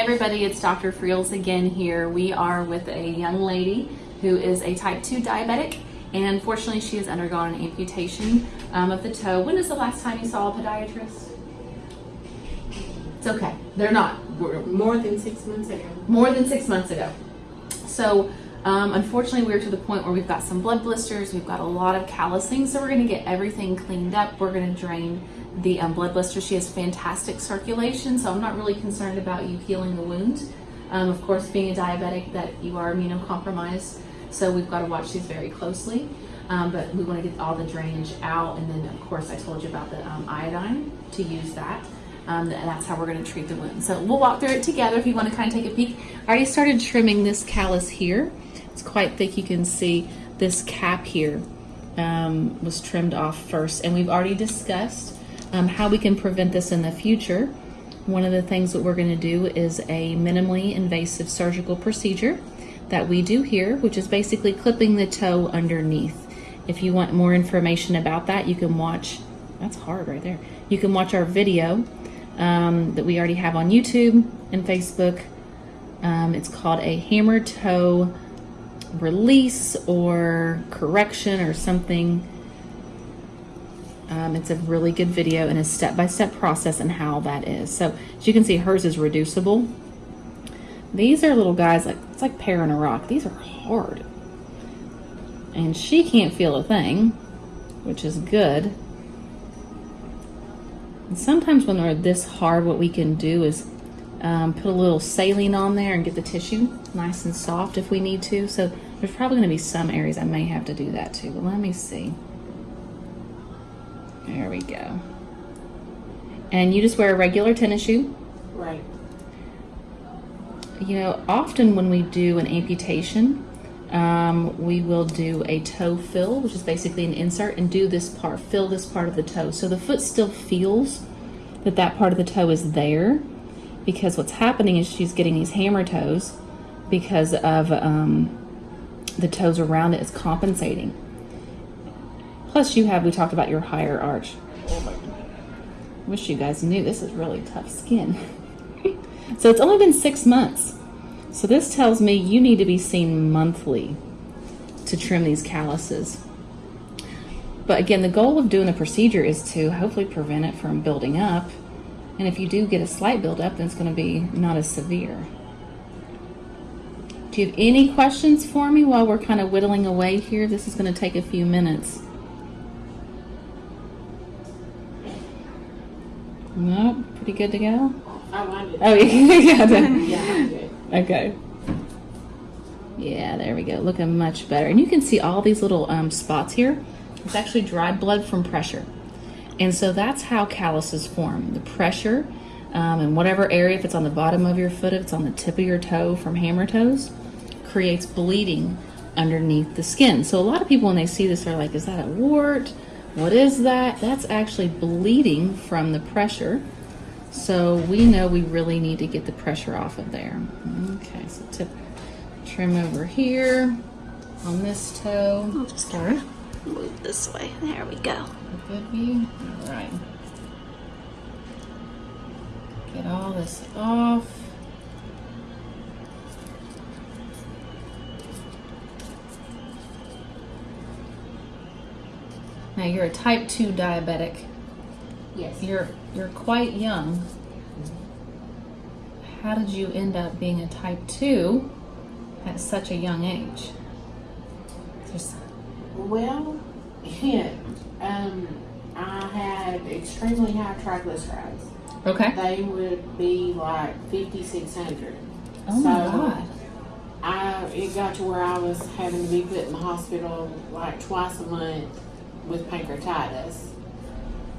everybody, it's Dr. Friels again here. We are with a young lady who is a type 2 diabetic and unfortunately she has undergone an amputation um, of the toe. When is the last time you saw a podiatrist? It's okay, they're not. More than six months ago. More than six months ago. So um, unfortunately we're to the point where we've got some blood blisters, we've got a lot of callousing, so we're gonna get everything cleaned up. We're gonna drain the um, blood blister. She has fantastic circulation, so I'm not really concerned about you healing the wound. Um, of course, being a diabetic, that you are immunocompromised, so we've got to watch these very closely. Um, but we want to get all the drainage out, and then of course I told you about the um, iodine to use that. Um, and that's how we're going to treat the wound. So we'll walk through it together if you want to kind of take a peek. I already started trimming this callus here. It's quite thick. You can see this cap here um, was trimmed off first, and we've already discussed um, how we can prevent this in the future. One of the things that we're going to do is a minimally invasive surgical procedure that we do here, which is basically clipping the toe underneath. If you want more information about that, you can watch, that's hard right there. You can watch our video um, that we already have on YouTube and Facebook. Um, it's called a hammer toe release or correction or something um, it's a really good video and a step-by-step -step process and how that is. So as you can see, hers is reducible. These are little guys, like it's like paring a rock. These are hard. And she can't feel a thing, which is good. And sometimes when they're this hard, what we can do is um, put a little saline on there and get the tissue nice and soft if we need to. So there's probably gonna be some areas I may have to do that too, but let me see. There we go. And you just wear a regular tennis shoe? Right. You know, often when we do an amputation, um, we will do a toe fill, which is basically an insert, and do this part, fill this part of the toe. So the foot still feels that that part of the toe is there because what's happening is she's getting these hammer toes because of um, the toes around it is compensating. Plus you have, we talked about your higher arch. Wish you guys knew this is really tough skin. so it's only been six months. So this tells me you need to be seen monthly to trim these calluses. But again, the goal of doing the procedure is to hopefully prevent it from building up. And if you do get a slight buildup, then it's gonna be not as severe. Do you have any questions for me while we're kind of whittling away here? This is gonna take a few minutes. No, pretty good to go? Oh, you got it. Yeah, I'm good. Okay. Yeah, there we go. Looking much better. And you can see all these little um, spots here. It's actually dried blood from pressure. And so that's how calluses form. The pressure um, in whatever area, if it's on the bottom of your foot, if it's on the tip of your toe from hammer toes, creates bleeding underneath the skin. So a lot of people, when they see this, are like, is that a wart? What is that? That's actually bleeding from the pressure. So we know we really need to get the pressure off of there. Okay, so tip, trim over here on this toe. Of move this way. There we go. Good view. All right. Get all this off. Now you're a type 2 diabetic. Yes. You're you're quite young. Mm-hmm. How did you end up being a type 2 at such a young age? Well, yeah, um, I had extremely high triglycerides. okay. They would be like 5,600. Oh my god. I it got to where I was having to be put in the hospital like twice a month with pancreatitis.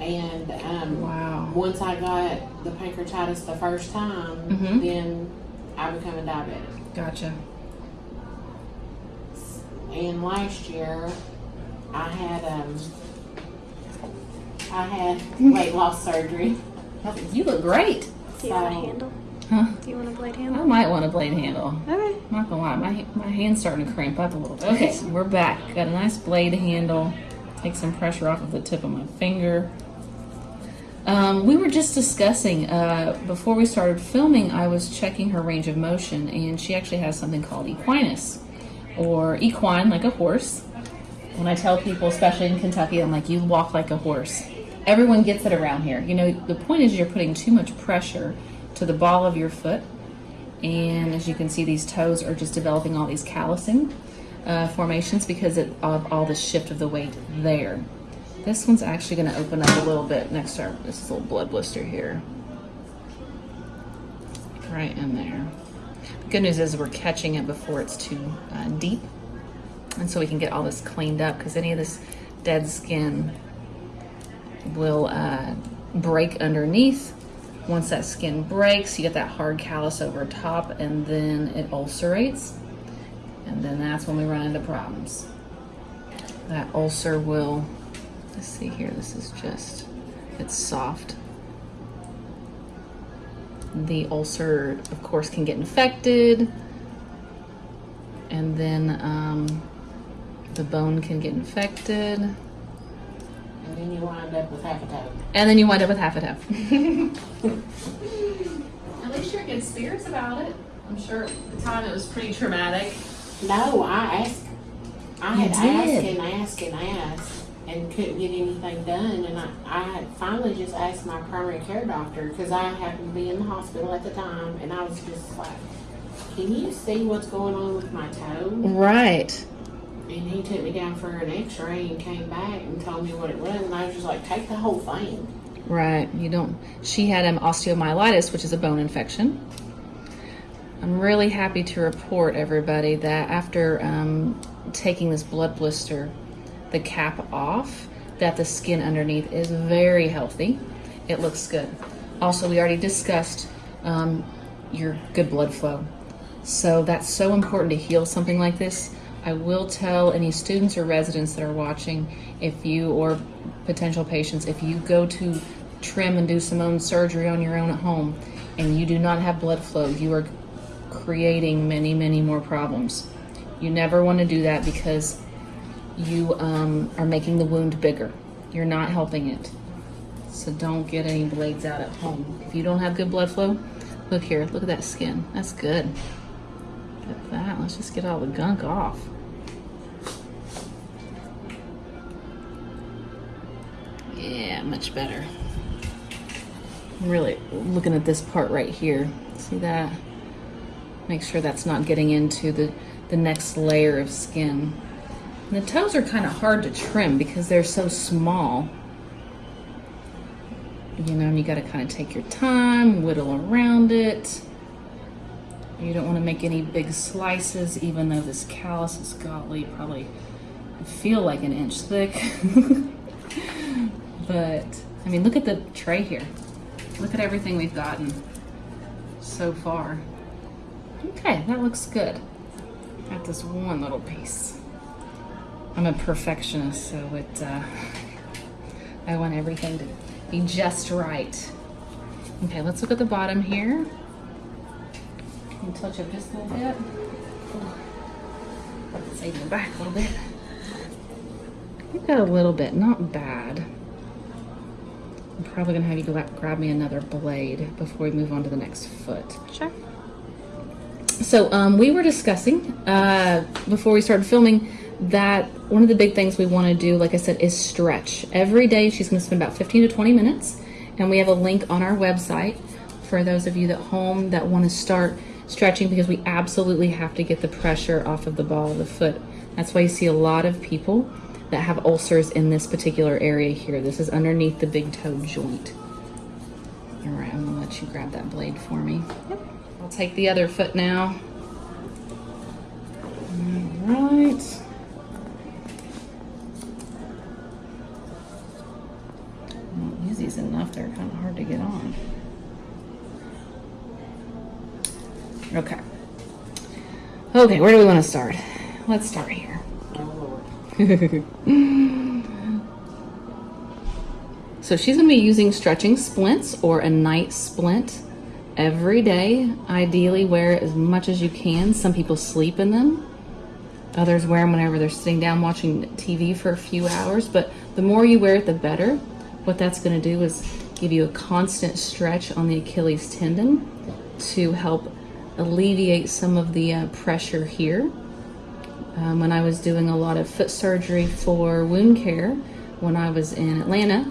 And um, Wow. once I got the pancreatitis the first time, Mhm. then I became a diabetic. Gotcha. And last year, I had um, I had weight loss surgery. You look great. Do you want a handle? Huh? Do you want a blade handle? I might want a blade handle. Okay. I'm not gonna lie, my, my hand's starting to cramp up a little bit. Okay, so we're back. Got a nice blade handle. Take some pressure off of the tip of my finger. Um, we were just discussing uh, before we started filming. I was checking her range of motion, and she actually has something called equinus, or equine, like a horse. When I tell people, especially in Kentucky, I'm like, you walk like a horse. Everyone gets it around here. You know, the point is you're putting too much pressure to the ball of your foot, and as you can see, these toes are just developing all these callousing uh, formations because of all the shift of the weight there. This one's actually going to open up a little bit next to our, this little blood blister here. Right in there. The good news is we're catching it before it's too uh, deep. And so we can get all this cleaned up because any of this dead skin will uh, break underneath. Once that skin breaks, you get that hard callus over top and then it ulcerates. And then that's when we run into problems. That ulcer will Let's see here, this is just, it's soft. The ulcer, of course, can get infected. And then um, the bone can get infected. And then you wind up with half a toe. And then you wind up with half a toe. At least you're in good spirits about it. I'm sure at the time it was pretty traumatic. No, I asked. I You had asked and asked and asked and couldn't get anything done. And I, I finally just asked my primary care doctor because I happened to be in the hospital at the time. And I was just like, Can you see what's going on with my toe? Right. And he took me down for an x ray and came back and told me what it was. And I was just like, Take the whole thing. Right. You don't. She had um, osteomyelitis, which is a bone infection. I'm really happy to report, everybody, that after um, taking this blood blister, the cap off, that the skin underneath is very healthy. It looks good. Also, we already discussed um, your good blood flow. So that's so important to heal something like this. I will tell any students or residents that are watching if you or potential patients, if you go to trim and do some own surgery on your own at home and you do not have blood flow, you are creating many, many more problems. You never want to do that because you um, are making the wound bigger. You're not helping it. So don't get any blades out at home. If you don't have good blood flow, look here, look at that skin. That's good. Look at that. Let's just get all the gunk off. Yeah, much better. I'm really looking at this part right here. See that? Make sure that's not getting into the, the next layer of skin. And the toes are kind of hard to trim because they're so small. You know, and you got to kind of take your time, whittle around it. You don't want to make any big slices, even though this callus is godly, probably feel like an inch thick. mean, look at the tray here. Look at everything we've gotten so far. Okay, that looks good. Got this one little piece. I'm a perfectionist, so it, uh, I want everything to be just right. Okay, let's look at the bottom here. Can touch up just a little bit? Save the back a little bit. You've got a little bit, not bad. I'm probably gonna have you grab me another blade before we move on to the next foot. Sure. So um, we were discussing uh, before we started filming that one of the big things we want to do, like I said, is stretch. Every day she's going to spend about 15 to 20 minutes, and we have a link on our website for those of you at home that want to start stretching because we absolutely have to get the pressure off of the ball of the foot. That's why you see a lot of people that have ulcers in this particular area here. This is underneath the big toe joint. All right, I'm gonna let you grab that blade for me. Yep. I'll take the other foot now. All right. I don't use these enough, they're kind of hard to get on. Okay. Okay, where do we want to start? Let's start here. So she's going to be using stretching splints or a night splint every day. Ideally, wear it as much as you can. Some people sleep in them. Others wear them whenever they're sitting down watching TV for a few hours. But the more you wear it, the better. What that's going to do is give you a constant stretch on the Achilles tendon to help alleviate some of the uh, pressure here. Um, when I was doing a lot of foot surgery for wound care when I was in Atlanta,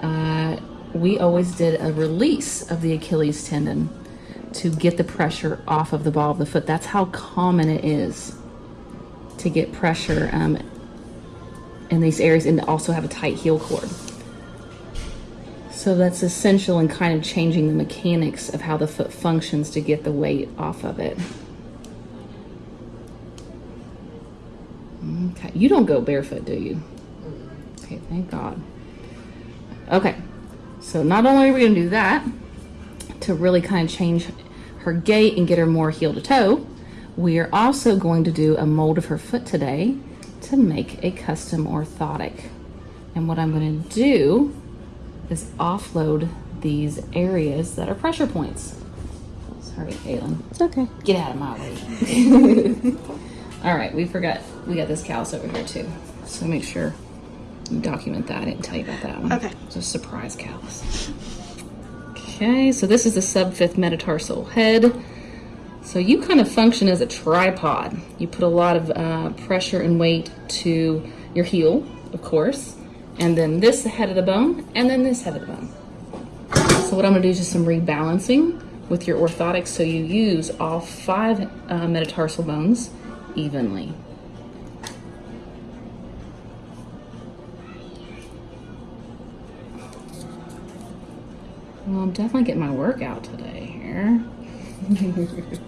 uh, we always did a release of the Achilles tendon to get the pressure off of the ball of the foot. That's how common it is to get pressure um, in these areas and also have a tight heel cord. So that's essential in kind of changing the mechanics of how the foot functions to get the weight off of it. Okay, you don't go barefoot, do you? Okay, thank God. Okay, so not only are we gonna do that to really kind of change her gait and get her more heel to toe, we are also going to do a mold of her foot today to make a custom orthotic. And what I'm gonna do is offload these areas that are pressure points. Sorry, Caitlin. It's okay. Get out of my way. All right, we forgot, we got this callus over here too. So make sure you document that. I didn't tell you about that one. Okay. It's a surprise callus. Okay, so this is the sub-fifth metatarsal head. So you kind of function as a tripod. You put a lot of uh, pressure and weight to your heel, of course, and then this head of the bone, and then this head of the bone. So what I'm gonna do is just some rebalancing with your orthotics so you use all five uh, metatarsal bones evenly. Well, I'm definitely getting my workout today here.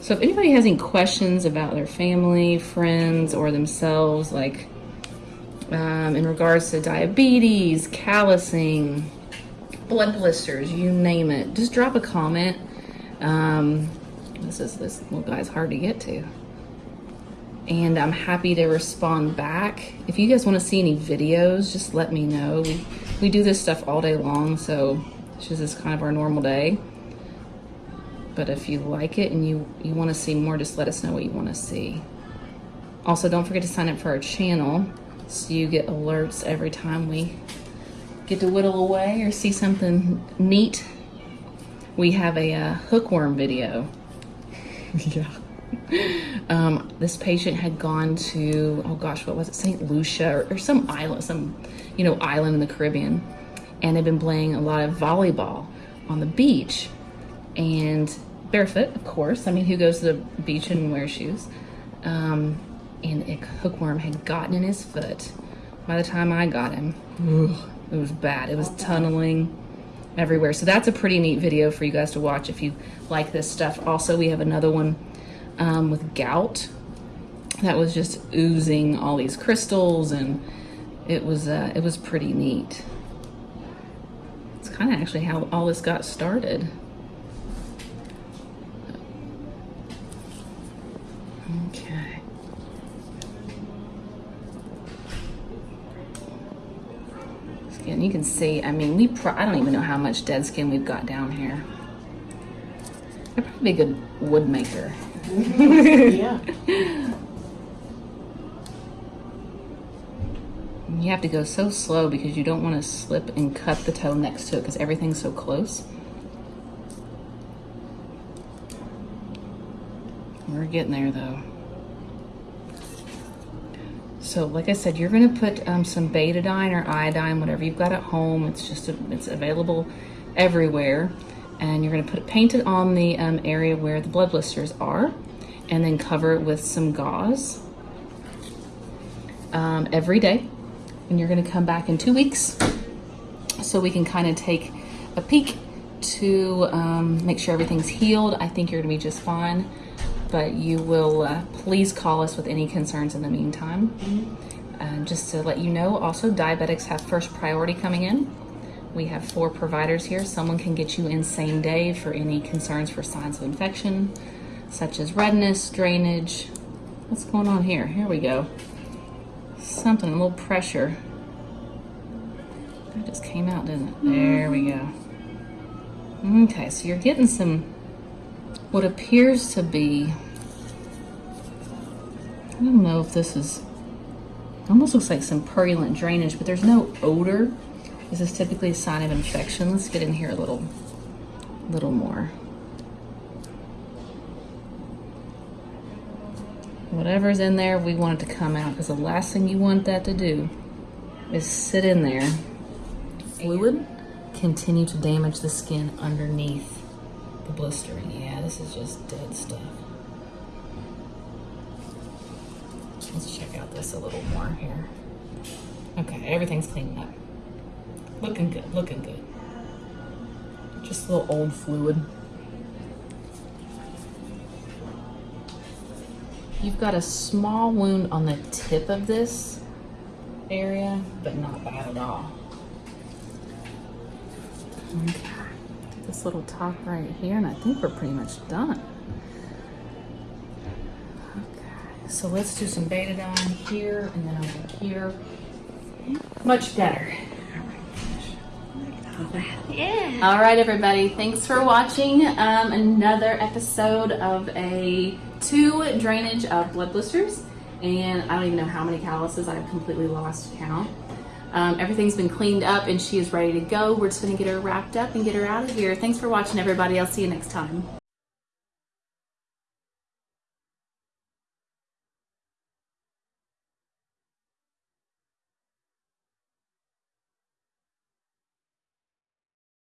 so if anybody has any questions about their family, friends, or themselves, like um, in regards to diabetes, callousing, blood blisters, you name it, just drop a comment. Um, this is this little guy's hard to get to. And I'm happy to respond back. If you guys want to see any videos, just let me know. We, we do this stuff all day long, so this is kind of our normal day. But if you like it and you, you want to see more, just let us know what you want to see. Also, don't forget to sign up for our channel so you get alerts every time we get to whittle away or see something neat. We have a uh, hookworm video. yeah. Um, this patient had gone to, oh gosh, what was it, St. Lucia or, or some island, some, you know, island in the Caribbean. And they've been playing a lot of volleyball on the beach and barefoot, of course. I mean, who goes to the beach and wears shoes? Um, and a hookworm had gotten in his foot. By the time I got him, ugh, it was bad. It was tunneling everywhere. So that's a pretty neat video for you guys to watch if you like this stuff. Also, we have another one um, with gout that was just oozing all these crystals, and it was uh, it was pretty neat. It's kind of actually how all this got started. Okay. Skin, you can see, I mean, we pro I don't even know how much dead skin we've got down here. I'd probably be a good wood maker. yeah. You have to go so slow because you don't want to slip and cut the toe next to it because everything's so close. We're getting there though. So like I said, you're gonna put um, some betadine or iodine, whatever you've got at home. It's just, a, it's available everywhere. And you're gonna put paint it on the um, area where the blood blisters are and then cover it with some gauze um, every day. And you're gonna come back in two weeks so we can kind of take a peek to um, make sure everything's healed. I think you're gonna be just fine, but you will uh, please call us with any concerns in the meantime. And just to let you know, also diabetics have first priority coming in. We have four providers here. Someone can get you in same day for any concerns for signs of infection, such as redness, drainage. What's going on here? Here we go. Something, a little pressure. That just came out, didn't it? There we go. Mm-hmm. Okay, so you're getting some, what appears to be, I don't know if this is Almost looks like some purulent drainage, but there's no odor. This is typically a sign of infection. Let's get in here a little, little more. Whatever's in there, we want it to come out because the last thing you want that to do is sit in there. Fluid continue to damage the skin underneath the blistering. Yeah, this is just dead stuff. Let's check out this a little more here. Okay, everything's cleaned up. Looking good, looking good. Just a little old fluid. You've got a small wound on the tip of this area, but not bad at all. Okay. This little top right here, and I think we're pretty much done. Okay, so let's do some betadine here and then over here. Much better. Yeah. All right, everybody. Thanks for watching um, another episode of a two drainage of blood blisters. And I don't even know how many calluses. I've completely lost count. Um, everything's been cleaned up and she is ready to go. We're just to get her wrapped up and get her out of here. Thanks for watching, everybody. I'll see you next time.